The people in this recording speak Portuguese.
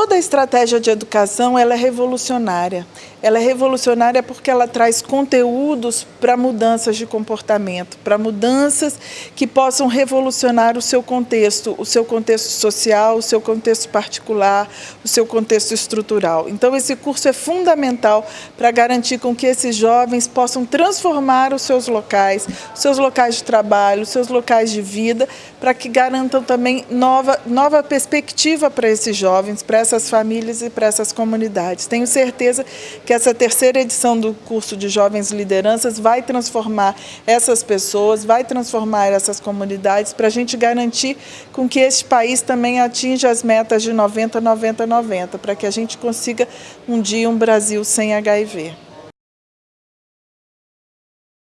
Toda a estratégia de educação ela é revolucionária. Ela é revolucionária porque ela traz conteúdos para mudanças de comportamento, para mudanças que possam revolucionar o seu contexto, o seu contexto social, o seu contexto particular, o seu contexto estrutural. Então esse curso é fundamental para garantir com que esses jovens possam transformar os seus locais, os seus locais de trabalho, os seus locais de vida, para que garantam também nova, nova perspectiva para esses jovens, para essas famílias e para essas comunidades. Tenho certeza que essa terceira edição do curso de Jovens Lideranças vai transformar essas pessoas, vai transformar essas comunidades para a gente garantir com que este país também atinja as metas de 90, 90, 90, para que a gente consiga um dia um Brasil sem HIV.